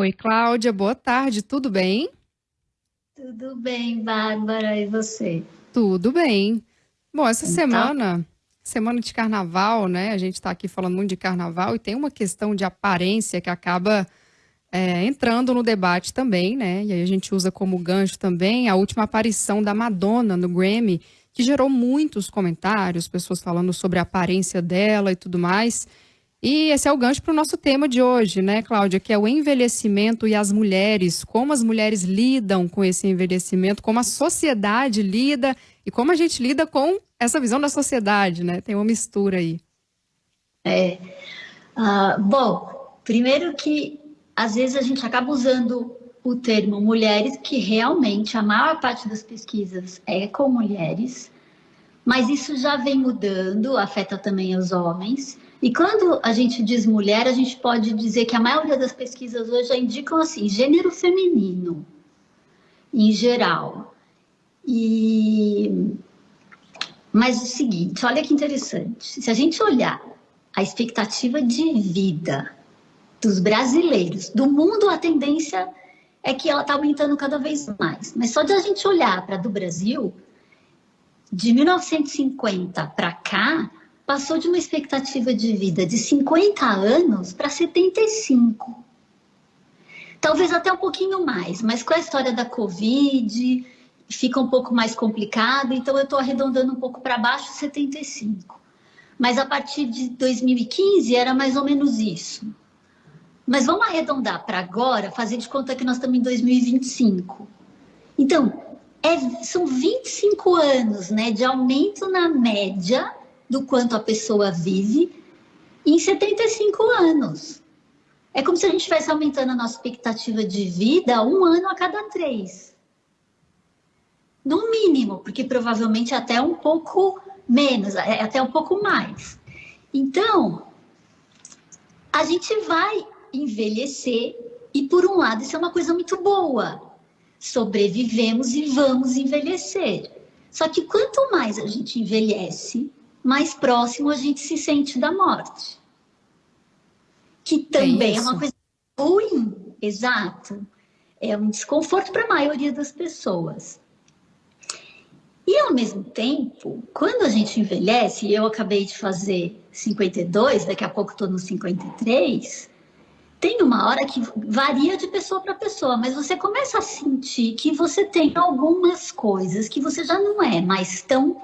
Oi, Cláudia, boa tarde, tudo bem? Tudo bem, Bárbara, e você? Tudo bem. Bom, essa então, semana, semana de carnaval, né? A gente está aqui falando muito de carnaval e tem uma questão de aparência que acaba é, entrando no debate também, né? E aí a gente usa como gancho também a última aparição da Madonna no Grammy, que gerou muitos comentários, pessoas falando sobre a aparência dela e tudo mais. E esse é o gancho para o nosso tema de hoje, né, Cláudia? Que é o envelhecimento e as mulheres. Como as mulheres lidam com esse envelhecimento, como a sociedade lida e como a gente lida com essa visão da sociedade, né? Tem uma mistura aí. É. Uh, bom, primeiro que às vezes a gente acaba usando o termo mulheres, que realmente a maior parte das pesquisas é com mulheres, mas isso já vem mudando, afeta também os homens. E quando a gente diz mulher, a gente pode dizer que a maioria das pesquisas hoje já indicam assim, gênero feminino, em geral. E... Mas o seguinte, olha que interessante, se a gente olhar a expectativa de vida dos brasileiros, do mundo, a tendência é que ela está aumentando cada vez mais. Mas só de a gente olhar para do Brasil, de 1950 para cá, passou de uma expectativa de vida de 50 anos para 75. Talvez até um pouquinho mais, mas com a história da Covid, fica um pouco mais complicado, então eu estou arredondando um pouco para baixo, 75. Mas a partir de 2015 era mais ou menos isso. Mas vamos arredondar para agora, fazer de conta que nós estamos em 2025. Então, é, são 25 anos né, de aumento na média do quanto a pessoa vive em 75 anos. É como se a gente estivesse aumentando a nossa expectativa de vida um ano a cada três. No mínimo, porque provavelmente até um pouco menos, é, até um pouco mais. Então, a gente vai envelhecer e, por um lado, isso é uma coisa muito boa. Sobrevivemos e vamos envelhecer. Só que quanto mais a gente envelhece, mais próximo a gente se sente da morte. Que também é, é uma coisa ruim, exato. É um desconforto para a maioria das pessoas. E ao mesmo tempo, quando a gente envelhece, eu acabei de fazer 52, daqui a pouco estou no 53, tem uma hora que varia de pessoa para pessoa, mas você começa a sentir que você tem algumas coisas que você já não é mais tão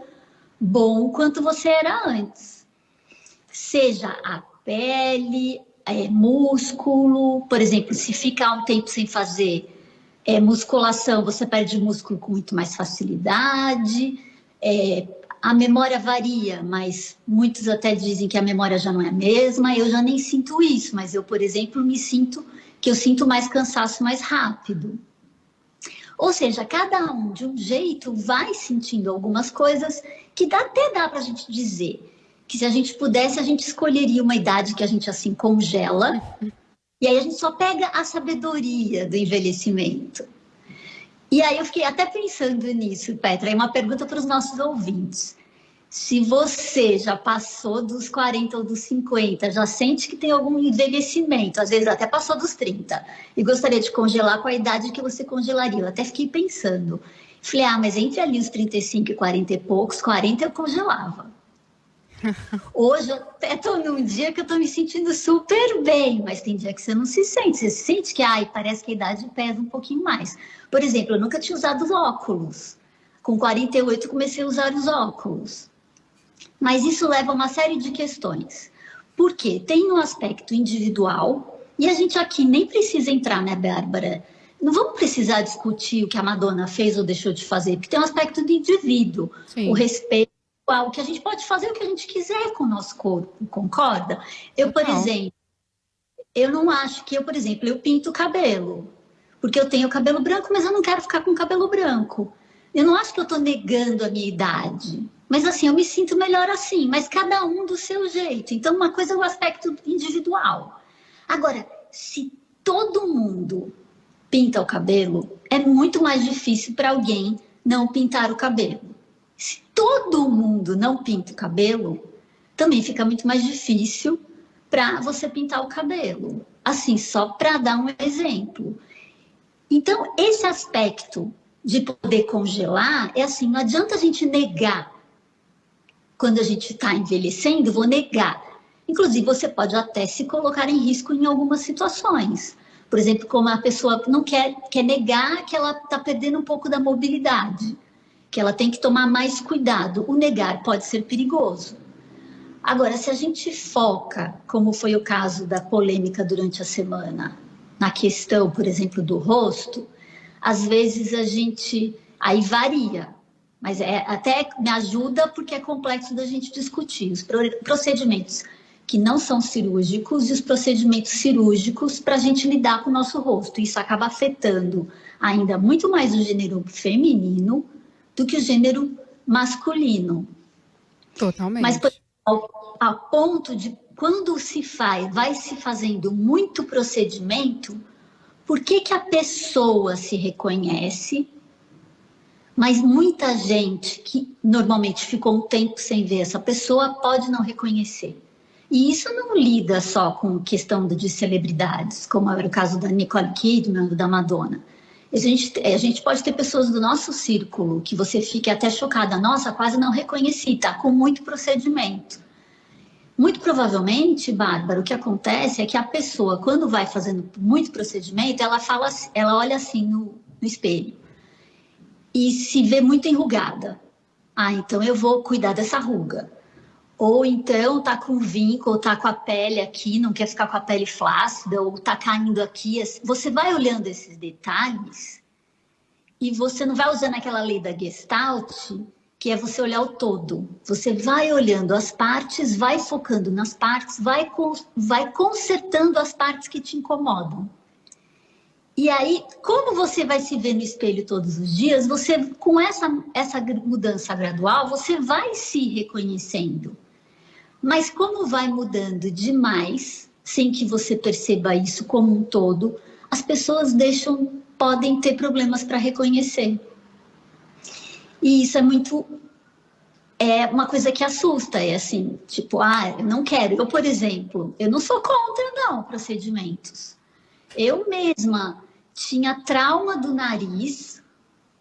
bom quanto você era antes. Seja a pele, é, músculo, por exemplo, se ficar um tempo sem fazer é, musculação, você perde músculo com muito mais facilidade. É, a memória varia, mas muitos até dizem que a memória já não é a mesma. Eu já nem sinto isso, mas eu, por exemplo, me sinto que eu sinto mais cansaço mais rápido. Ou seja, cada um de um jeito vai sentindo algumas coisas que dá, até dá para a gente dizer que se a gente pudesse, a gente escolheria uma idade que a gente assim congela, e aí a gente só pega a sabedoria do envelhecimento. E aí eu fiquei até pensando nisso, Petra, é uma pergunta para os nossos ouvintes. Se você já passou dos 40 ou dos 50, já sente que tem algum envelhecimento, às vezes até passou dos 30, e gostaria de congelar com a idade que você congelaria, eu até fiquei pensando. Falei, ah, mas entre ali os 35 e 40 e poucos, 40 eu congelava. Hoje eu até estou num dia que eu estou me sentindo super bem, mas tem dia que você não se sente. Você sente que ai, parece que a idade pesa um pouquinho mais. Por exemplo, eu nunca tinha usado óculos. Com 48 comecei a usar os óculos. Mas isso leva a uma série de questões. Porque tem um aspecto individual, e a gente aqui nem precisa entrar, né, Bárbara? Não vamos precisar discutir o que a Madonna fez ou deixou de fazer, porque tem um aspecto de indivíduo, Sim. o respeito ao que a gente pode fazer o que a gente quiser com o nosso corpo, concorda? Eu, por não. exemplo, eu não acho que eu, por exemplo, eu pinto o cabelo, porque eu tenho cabelo branco, mas eu não quero ficar com cabelo branco. Eu não acho que eu estou negando a minha idade. Mas assim, eu me sinto melhor assim, mas cada um do seu jeito. Então, uma coisa é o aspecto individual. Agora, se todo mundo pinta o cabelo, é muito mais difícil para alguém não pintar o cabelo. Se todo mundo não pinta o cabelo, também fica muito mais difícil para você pintar o cabelo. Assim, só para dar um exemplo. Então, esse aspecto de poder congelar é assim, não adianta a gente negar. Quando a gente está envelhecendo, vou negar. Inclusive, você pode até se colocar em risco em algumas situações. Por exemplo, como a pessoa não quer, quer negar que ela está perdendo um pouco da mobilidade, que ela tem que tomar mais cuidado. O negar pode ser perigoso. Agora, se a gente foca, como foi o caso da polêmica durante a semana, na questão, por exemplo, do rosto, às vezes a gente aí varia, mas é até me ajuda porque é complexo da gente discutir os procedimentos que não são cirúrgicos e os procedimentos cirúrgicos para a gente lidar com o nosso rosto. Isso acaba afetando ainda muito mais o gênero feminino do que o gênero masculino. Totalmente. Mas, ao, ao ponto de quando se faz, vai se fazendo muito procedimento, por que, que a pessoa se reconhece, mas muita gente que normalmente ficou um tempo sem ver essa pessoa pode não reconhecer. E isso não lida só com questão de celebridades, como era o caso da Nicole Kidman, da Madonna. A gente, a gente pode ter pessoas do nosso círculo que você fique até chocada, nossa, quase não reconheci, tá com muito procedimento. Muito provavelmente, Bárbara, o que acontece é que a pessoa, quando vai fazendo muito procedimento, ela fala, ela olha assim no, no espelho e se vê muito enrugada. Ah, então eu vou cuidar dessa ruga. Ou então tá com vinco, ou tá com a pele aqui, não quer ficar com a pele flácida, ou tá caindo aqui. Você vai olhando esses detalhes e você não vai usando aquela lei da Gestalt que é você olhar o todo. Você vai olhando as partes, vai focando nas partes, vai, vai consertando as partes que te incomodam. E aí, como você vai se ver no espelho todos os dias, você com essa, essa mudança gradual, você vai se reconhecendo. Mas como vai mudando demais, sem que você perceba isso como um todo, as pessoas deixam, podem ter problemas para reconhecer. E isso é muito. É uma coisa que assusta, é assim, tipo, ah, eu não quero. Eu, por exemplo, eu não sou contra, não, procedimentos. Eu mesma tinha trauma do nariz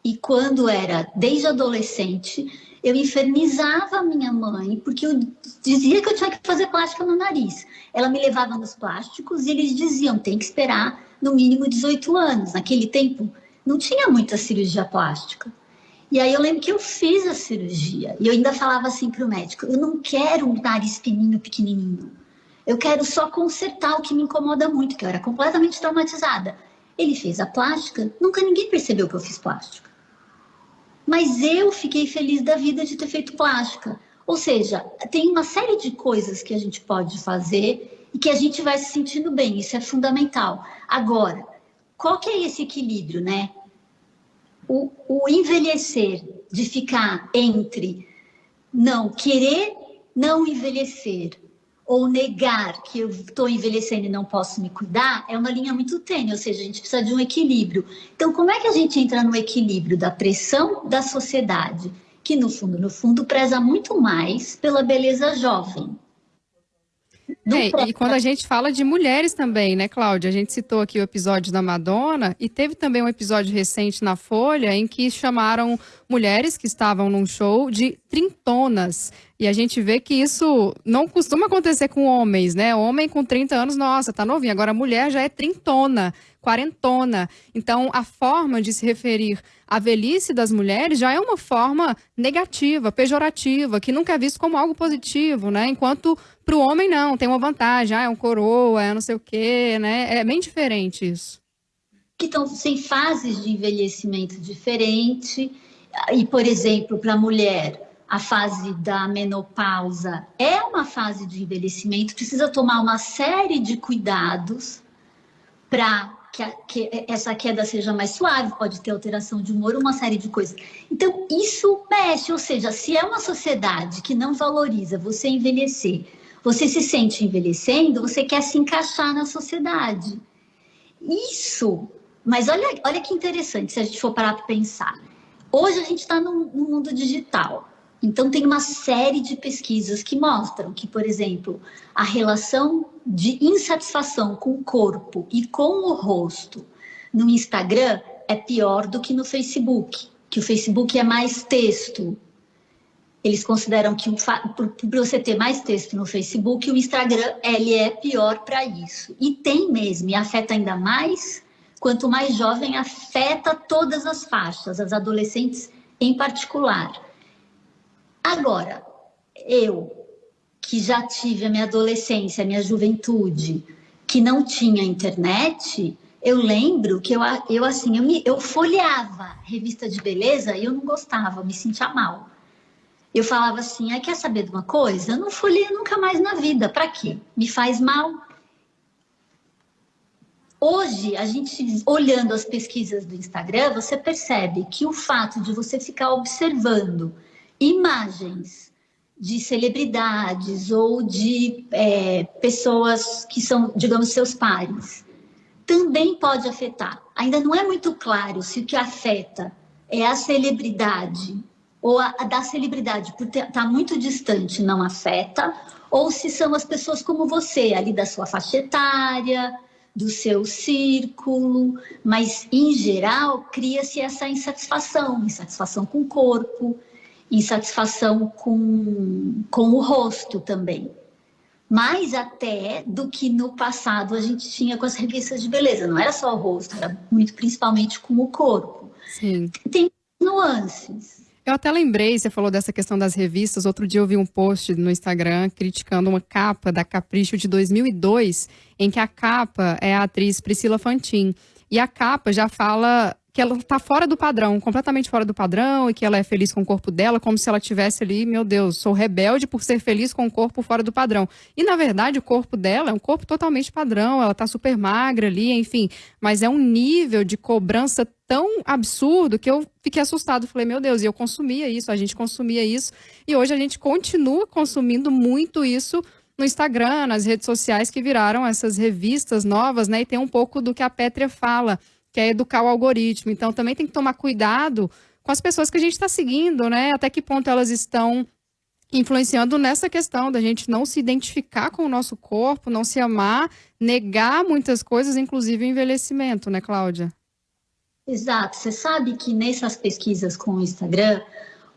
e quando era desde adolescente, eu infernizava a minha mãe porque eu dizia que eu tinha que fazer plástica no nariz. Ela me levava nos plásticos e eles diziam, tem que esperar no mínimo 18 anos. Naquele tempo não tinha muita cirurgia plástica. E aí eu lembro que eu fiz a cirurgia e eu ainda falava assim para o médico: eu não quero um nariz fininho, pequenininho. Eu quero só consertar o que me incomoda muito, que eu era completamente traumatizada. Ele fez a plástica, nunca ninguém percebeu que eu fiz plástica. Mas eu fiquei feliz da vida de ter feito plástica. Ou seja, tem uma série de coisas que a gente pode fazer e que a gente vai se sentindo bem, isso é fundamental. Agora, qual que é esse equilíbrio, né? o, o envelhecer, de ficar entre não querer não envelhecer ou negar que eu estou envelhecendo e não posso me cuidar, é uma linha muito tênue, ou seja, a gente precisa de um equilíbrio. Então, como é que a gente entra no equilíbrio da pressão da sociedade, que no fundo, no fundo, preza muito mais pela beleza jovem, é, e quando a gente fala de mulheres também, né, Cláudia? A gente citou aqui o episódio da Madonna e teve também um episódio recente na Folha em que chamaram mulheres que estavam num show de trintonas. E a gente vê que isso não costuma acontecer com homens, né? Homem com 30 anos, nossa, tá novinho. Agora a mulher já é trintona, quarentona. Então a forma de se referir à velhice das mulheres já é uma forma negativa, pejorativa, que nunca é visto como algo positivo, né? Enquanto para o homem não, tem uma vantagem, ah, é um coroa, é não sei o quê, né? É bem diferente isso. Que estão sem fases de envelhecimento diferente. E, por exemplo, para a mulher, a fase da menopausa é uma fase de envelhecimento, precisa tomar uma série de cuidados para que, que, essa queda seja mais suave, pode ter alteração de humor, uma série de coisas. Então, isso mexe, ou seja, se é uma sociedade que não valoriza você envelhecer, você se sente envelhecendo, você quer se encaixar na sociedade. Isso, mas olha, olha que interessante se a gente for parar para pensar. Hoje a gente está no, mundo digital. Então, tem uma série de pesquisas que mostram que, por exemplo, a relação de insatisfação com o corpo e com o rosto no Instagram é pior do que no Facebook, que o Facebook é mais texto. Eles consideram que para você ter mais texto no Facebook, o Instagram ele é pior para isso. E tem mesmo, e afeta ainda mais, quanto mais jovem, afeta todas as faixas, as adolescentes em particular. Agora, eu, que já tive a minha adolescência, a minha juventude, que não tinha internet, eu lembro que eu, eu assim, eu, me, eu folheava revista de beleza e eu não gostava, eu me sentia mal. Eu falava assim, ah, quer saber de uma coisa? Eu não folheio nunca mais na vida, para quê? Me faz mal. Hoje, a gente olhando as pesquisas do Instagram, você percebe que o fato de você ficar observando imagens de celebridades ou de é, pessoas que são, digamos, seus pares, também pode afetar. Ainda não é muito claro se o que afeta é a celebridade ou a, a da celebridade por estar tá muito distante não afeta, ou se são as pessoas como você, ali da sua faixa etária, do seu círculo, mas em geral cria-se essa insatisfação, insatisfação com o corpo, insatisfação com, com o rosto também. Mais até do que no passado a gente tinha com as revistas de beleza. Não era só o rosto, era muito principalmente com o corpo. Sim. Tem nuances. Eu até lembrei, você falou dessa questão das revistas. Outro dia eu vi um post no Instagram criticando uma capa da Capricho de 2002, em que a capa é a atriz Priscila Fantin. E a capa já fala que ela tá fora do padrão, completamente fora do padrão, e que ela é feliz com o corpo dela, como se ela tivesse ali, meu Deus, sou rebelde por ser feliz com o corpo fora do padrão. E na verdade, o corpo dela é um corpo totalmente padrão, ela tá super magra ali, enfim, mas é um nível de cobrança tão absurdo que eu fiquei assustado, falei, meu Deus, e eu consumia isso, a gente consumia isso, e hoje a gente continua consumindo muito isso no Instagram, nas redes sociais que viraram essas revistas novas, né? E tem um pouco do que a Pétria fala que é educar o algoritmo. Então também tem que tomar cuidado com as pessoas que a gente está seguindo, né? Até que ponto elas estão influenciando nessa questão da gente não se identificar com o nosso corpo, não se amar, negar muitas coisas, inclusive o envelhecimento, né, Cláudia? Exato. Você sabe que nessas pesquisas com o Instagram,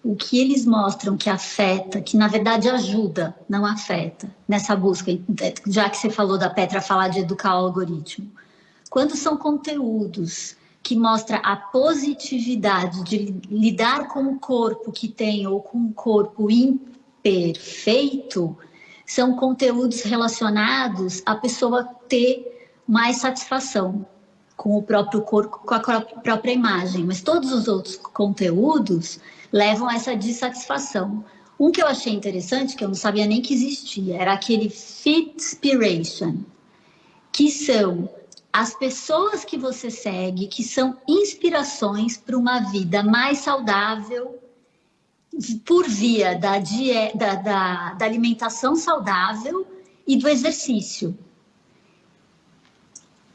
o que eles mostram que afeta, que na verdade ajuda, não afeta, nessa busca, já que você falou da Petra falar de educar o algoritmo. Quando são conteúdos que mostram a positividade de lidar com o corpo que tem ou com o corpo imperfeito, são conteúdos relacionados à pessoa ter mais satisfação com o próprio corpo, com a própria imagem. Mas todos os outros conteúdos levam a essa dissatisfação. Um que eu achei interessante, que eu não sabia nem que existia, era aquele Fitspiration, que são as pessoas que você segue, que são inspirações para uma vida mais saudável, por via da, da, da, da alimentação saudável e do exercício.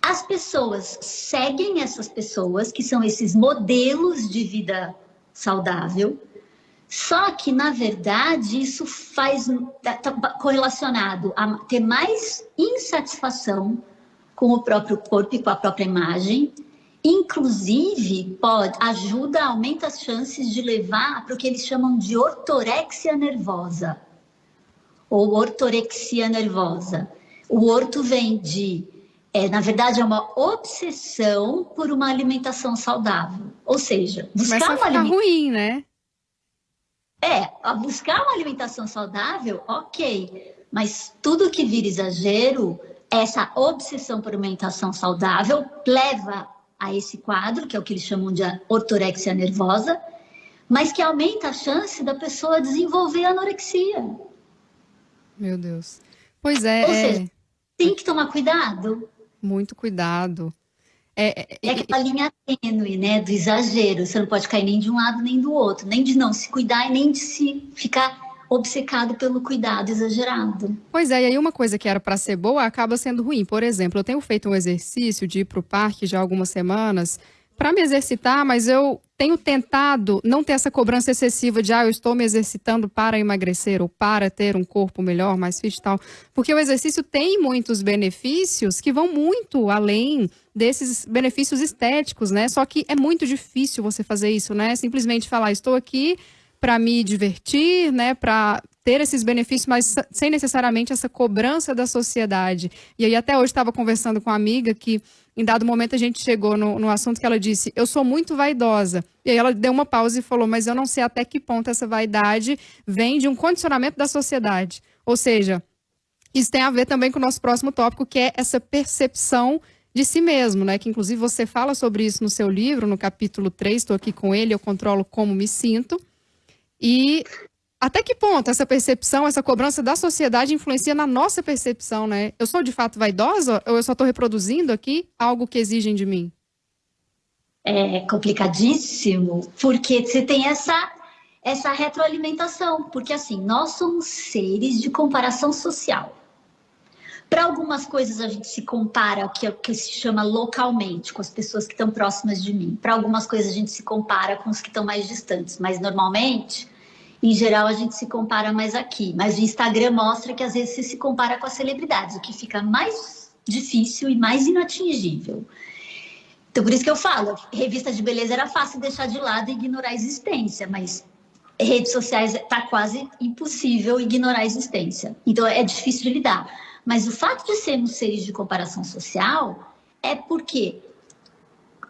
As pessoas seguem essas pessoas, que são esses modelos de vida saudável, só que, na verdade, isso faz tá, tá correlacionado a ter mais insatisfação com o próprio corpo e com a própria imagem. Inclusive, pode, ajuda, aumenta as chances de levar para o que eles chamam de ortorexia nervosa ou ortorexia nervosa. O orto vem de, é, na verdade, é uma obsessão por uma alimentação saudável. Ou seja, buscar Começa uma alimentação ruim, né? É, buscar uma alimentação saudável, ok. Mas tudo que vira exagero essa obsessão por alimentação saudável leva a esse quadro, que é o que eles chamam de ortorexia nervosa, mas que aumenta a chance da pessoa desenvolver anorexia. Meu Deus. Pois é. Ou é... seja, tem que tomar cuidado. Muito cuidado. É, é, é aquela linha tênue, né, do exagero. Você não pode cair nem de um lado nem do outro, nem de não se cuidar e nem de se ficar obcecado pelo cuidado exagerado. Pois é, e aí uma coisa que era para ser boa acaba sendo ruim. Por exemplo, eu tenho feito um exercício de ir para o parque já há algumas semanas, para me exercitar, mas eu tenho tentado não ter essa cobrança excessiva de, ah, eu estou me exercitando para emagrecer ou para ter um corpo melhor, mais fit e tal. Porque o exercício tem muitos benefícios que vão muito além desses benefícios estéticos, né? Só que é muito difícil você fazer isso, né? Simplesmente falar, estou aqui para me divertir, né, para ter esses benefícios, mas sem necessariamente essa cobrança da sociedade. E aí até hoje estava conversando com uma amiga que em dado momento a gente chegou no, no assunto que ela disse, eu sou muito vaidosa. E aí ela deu uma pausa e falou, mas eu não sei até que ponto essa vaidade vem de um condicionamento da sociedade. Ou seja, isso tem a ver também com o nosso próximo tópico, que é essa percepção de si mesmo, né? Que inclusive você fala sobre isso no seu livro, no capítulo 3, estou aqui com ele, eu controlo como me sinto. E até que ponto essa percepção, essa cobrança da sociedade influencia na nossa percepção, né? Eu sou de fato vaidosa ou eu só estou reproduzindo aqui algo que exigem de mim? É complicadíssimo, porque você tem essa essa retroalimentação, porque assim, nós somos seres de comparação social. Para algumas coisas a gente se compara, o que, que se chama localmente, com as pessoas que estão próximas de mim. Para algumas coisas a gente se compara com os que estão mais distantes, mas normalmente em geral, a gente se compara mais aqui. Mas o Instagram mostra que às vezes você se compara com as celebridades, o que fica mais difícil e mais inatingível. Então, por isso que eu falo, revista de beleza era fácil deixar de lado e ignorar a existência, mas redes sociais está quase impossível ignorar a existência. Então, é difícil de lidar. Mas o fato de sermos seres de comparação social é porque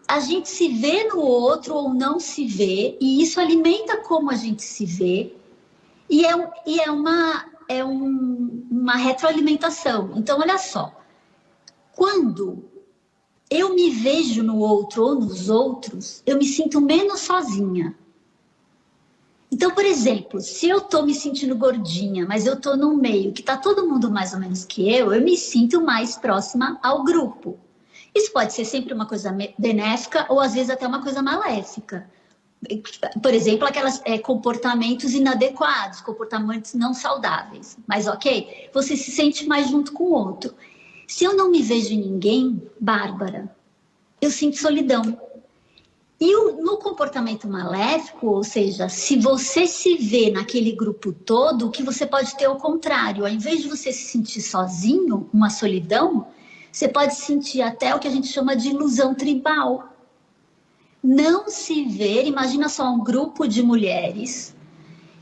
a gente se vê no outro ou não se vê, e isso alimenta como a gente se vê, e é, e é, uma, é um, uma retroalimentação. Então, olha só, quando eu me vejo no outro ou nos outros, eu me sinto menos sozinha. Então, por exemplo, se eu tô me sentindo gordinha, mas eu tô num meio que tá todo mundo mais ou menos que eu, eu me sinto mais próxima ao grupo. Isso pode ser sempre uma coisa benéfica ou às vezes até uma coisa maléfica. Por exemplo, aqueles é, comportamentos inadequados, comportamentos não saudáveis. Mas ok, você se sente mais junto com o outro. Se eu não me vejo em ninguém, Bárbara, eu sinto solidão. E no comportamento maléfico, ou seja, se você se vê naquele grupo todo, o que você pode ter é o contrário. Ao invés de você se sentir sozinho, uma solidão, você pode sentir até o que a gente chama de ilusão tribal. Não se ver, imagina só um grupo de mulheres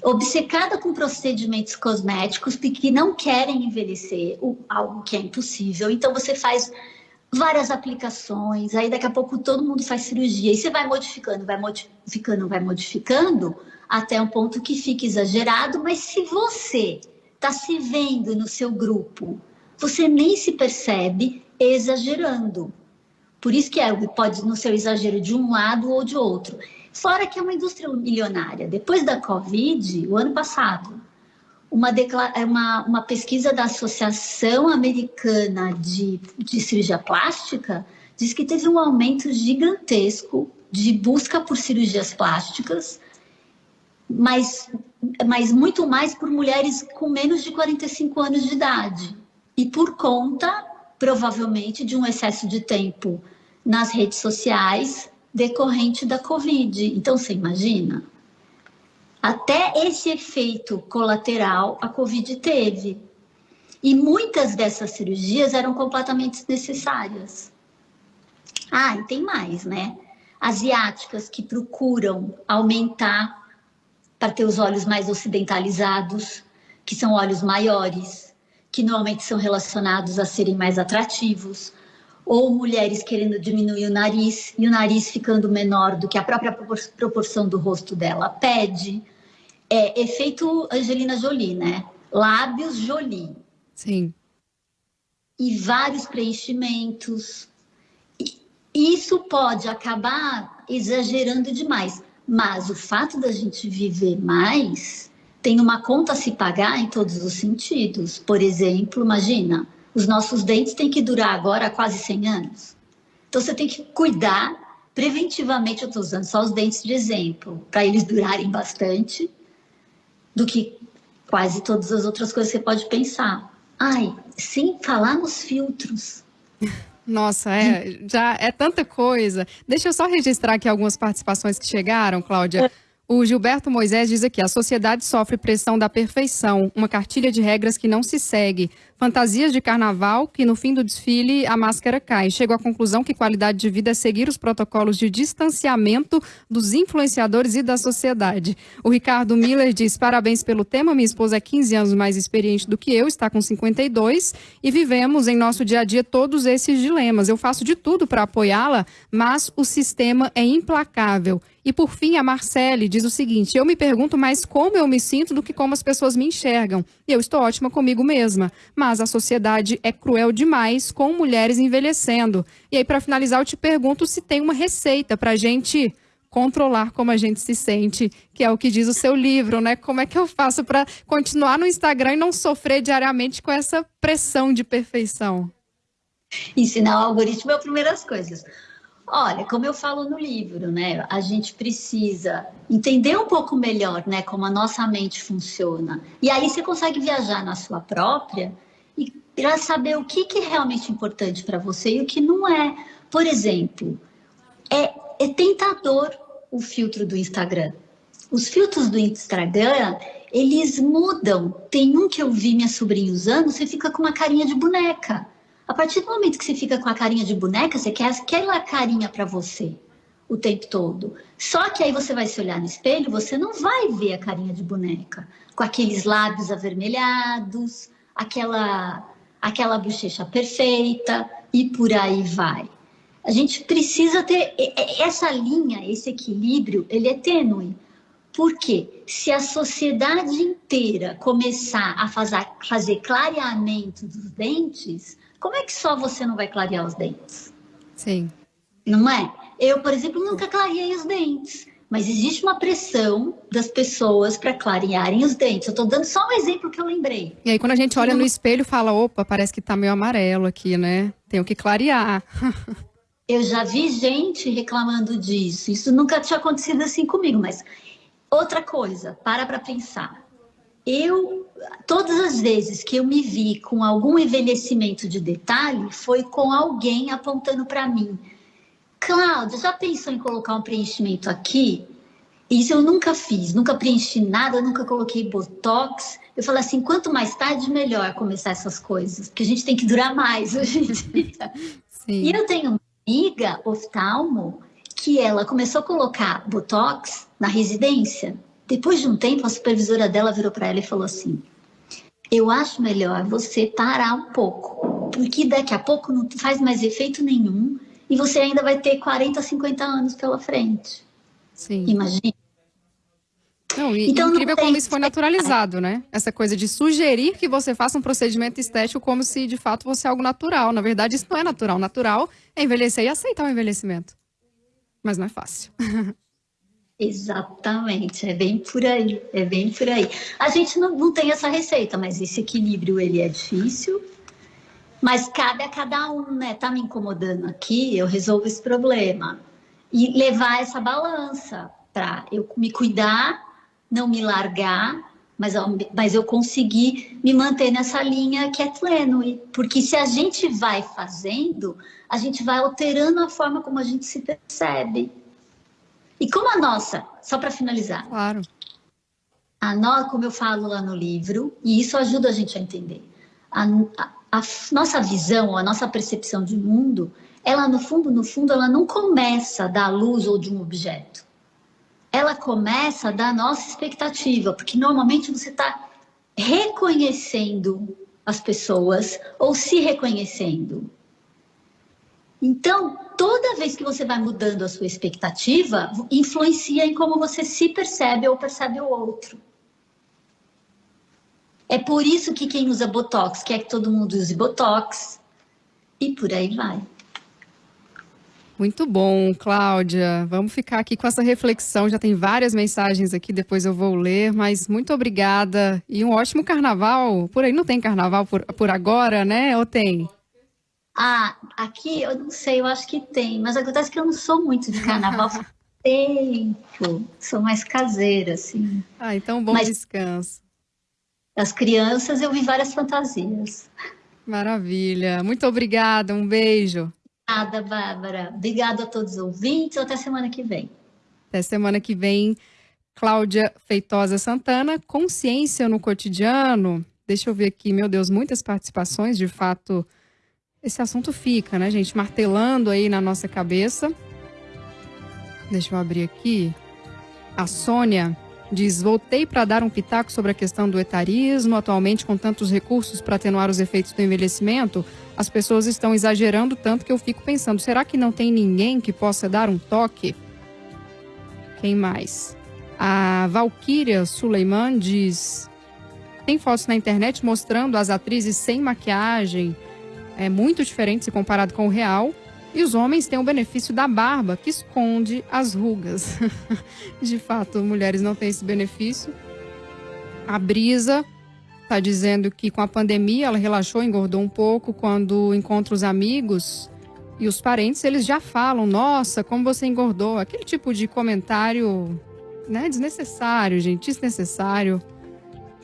obcecada com procedimentos cosméticos que não querem envelhecer, algo que é impossível. Então você faz várias aplicações, aí daqui a pouco todo mundo faz cirurgia e você vai modificando, vai modificando, vai modificando até um ponto que fica exagerado, mas se você está se vendo no seu grupo você nem se percebe exagerando. Por isso que é, pode não ser o exagero de um lado ou de outro. Fora que é uma indústria milionária. Depois da Covid, o ano passado, uma, é uma, uma pesquisa da Associação Americana de, de Cirurgia Plástica diz que teve um aumento gigantesco de busca por cirurgias plásticas, mas, mas muito mais por mulheres com menos de 45 anos de idade e por conta, provavelmente, de um excesso de tempo nas redes sociais decorrente da Covid. Então, você imagina? Até esse efeito colateral a Covid teve. E muitas dessas cirurgias eram completamente desnecessárias. Ah, e tem mais, né? Asiáticas que procuram aumentar para ter os olhos mais ocidentalizados, que são olhos maiores, que normalmente são relacionados a serem mais atrativos, ou mulheres querendo diminuir o nariz e o nariz ficando menor do que a própria proporção do rosto dela pede. É efeito Angelina Jolie, né? Lábios Jolie. Sim. E vários preenchimentos. E isso pode acabar exagerando demais. Mas o fato da gente viver mais tem uma conta a se pagar em todos os sentidos. Por exemplo, imagina, os nossos dentes têm que durar agora quase 100 anos. Então você tem que cuidar preventivamente, eu estou usando só os dentes de exemplo, para eles durarem bastante, do que quase todas as outras coisas que você pode pensar. Ai, sem falar nos filtros. Nossa, é, já é tanta coisa. Deixa eu só registrar aqui algumas participações que chegaram, Cláudia. O Gilberto Moisés diz aqui: a sociedade sofre pressão da perfeição, uma cartilha de regras que não se segue, fantasias de carnaval que no fim do desfile a máscara cai. Chego à conclusão que qualidade de vida é seguir os protocolos de distanciamento dos influenciadores e da sociedade. O Ricardo Miller diz: parabéns pelo tema. Minha esposa é 15 anos mais experiente do que eu, está com 52 e vivemos em nosso dia a dia todos esses dilemas. Eu faço de tudo para apoiá-la, mas o sistema é implacável. E por fim, a Marcele diz o seguinte: eu me pergunto mais como eu me sinto do que como as pessoas me enxergam. Eu estou ótima comigo mesma, mas a sociedade é cruel demais com mulheres envelhecendo. E aí, para finalizar, eu te pergunto se tem uma receita para a gente controlar como a gente se sente, que é o que diz o seu livro, né? Como é que eu faço para continuar no Instagram e não sofrer diariamente com essa pressão de perfeição? Ensinar o algoritmo é a primeira coisas. Olha, como eu falo no livro, né, a gente precisa entender um pouco melhor, né, como a nossa mente funciona. E aí você consegue viajar na sua própria e para saber o que, que é realmente importante para você e o que não é. Por exemplo, é, é tentador o filtro do Instagram. Os filtros do Instagram, eles mudam. Tem um que eu vi minha sobrinha usando, você fica com uma carinha de boneca. A partir do momento que você fica com a carinha de boneca, você quer aquela carinha para você o tempo todo. Só que aí você vai se olhar no espelho, você não vai ver a carinha de boneca, com aqueles lábios avermelhados, aquela aquela bochecha perfeita e por aí vai. A gente precisa ter essa linha, esse equilíbrio, ele é tênue. Porque se a sociedade inteira começar a fazer, fazer clareamento dos dentes, como é que só você não vai clarear os dentes? Sim. Não é? Eu, por exemplo, nunca clareei os dentes. Mas existe uma pressão das pessoas para clarearem os dentes. Eu estou dando só um exemplo que eu lembrei. E aí, quando a gente olha no espelho, fala: opa, parece que está meio amarelo aqui, né? Tenho que clarear. eu já vi gente reclamando disso. Isso nunca tinha acontecido assim comigo, mas outra coisa, para para pensar. Eu todas as vezes que eu me vi com algum envelhecimento de detalhe, foi com alguém apontando para mim. Cláudia, já pensou em colocar um preenchimento aqui? Isso eu nunca fiz, nunca preenchi nada, nunca coloquei botox. Eu falei assim, quanto mais tarde, melhor começar essas coisas, porque a gente tem que durar mais hoje em dia. E eu tenho uma amiga oftalmo que ela começou a colocar botox na residência. Depois de um tempo, a supervisora dela virou para ela e falou assim: eu acho melhor você parar um pouco, porque daqui a pouco não faz mais efeito nenhum e você ainda vai ter 40, 50 anos pela frente. Sim. Imagina. Não, e então, incrível não como isso foi naturalizado, né? Essa coisa de sugerir que você faça um procedimento estético como se de fato fosse algo natural. Na verdade, isso não é natural. Natural é envelhecer e aceitar o envelhecimento. Mas não é fácil. Exatamente, é bem por aí, é bem por aí. A gente não, não tem essa receita, mas esse equilíbrio ele é difícil, mas cabe a cada um, né? Tá me incomodando aqui, eu resolvo esse problema. E levar essa balança para eu me cuidar, não me largar, mas, mas eu conseguir me manter nessa linha que é tênue. Porque se a gente vai fazendo, a gente vai alterando a forma como a gente se percebe. E como a nossa, só para finalizar. Claro. A nossa, como eu falo lá no livro, e isso ajuda a gente a entender. A, a, a nossa visão, a nossa percepção de mundo, ela no fundo, no fundo, ela não começa da luz ou de um objeto. Ela começa da nossa expectativa, porque normalmente você está reconhecendo as pessoas ou se reconhecendo. Então, toda vez que você vai mudando a sua expectativa, influencia em como você se percebe ou percebe o outro. É por isso que quem usa Botox quer que todo mundo use Botox e por aí vai. Muito bom, Cláudia. Vamos ficar aqui com essa reflexão. Já tem várias mensagens aqui, depois eu vou ler, mas muito obrigada e um ótimo carnaval. Por aí não tem carnaval por, por agora, né? Ou tem? Ah, aqui eu não sei, eu acho que tem, mas acontece que eu não sou muito de carnaval tempo, sou mais caseira, assim. Ah, então bom mas, descanso. As crianças eu vi várias fantasias. Maravilha. Muito obrigada. Um beijo. Obrigada, Bárbara. Obrigada a todos os ouvintes. Até semana que vem. Até semana que vem. Cláudia Feitosa Santana, consciência no cotidiano. Deixa eu ver aqui, meu Deus, muitas participações, de fato. Esse assunto fica, né, gente, martelando aí na nossa cabeça. Deixa eu abrir aqui. A Sônia diz: Voltei para dar um pitaco sobre a questão do etarismo. Atualmente, com tantos recursos para atenuar os efeitos do envelhecimento, as pessoas estão exagerando tanto que eu fico pensando: será que não tem ninguém que possa dar um toque? Quem mais? A Valkyria Suleiman diz: tem fotos na internet mostrando as atrizes sem maquiagem, é muito diferente se comparado com o real. E os homens têm o benefício da barba, que esconde as rugas. De fato, mulheres não têm esse benefício. A Brisa está dizendo que com a pandemia ela relaxou, engordou um pouco. Quando encontra os amigos e os parentes, eles já falam: Nossa, como você engordou. Aquele tipo de comentário né, desnecessário, gente, desnecessário.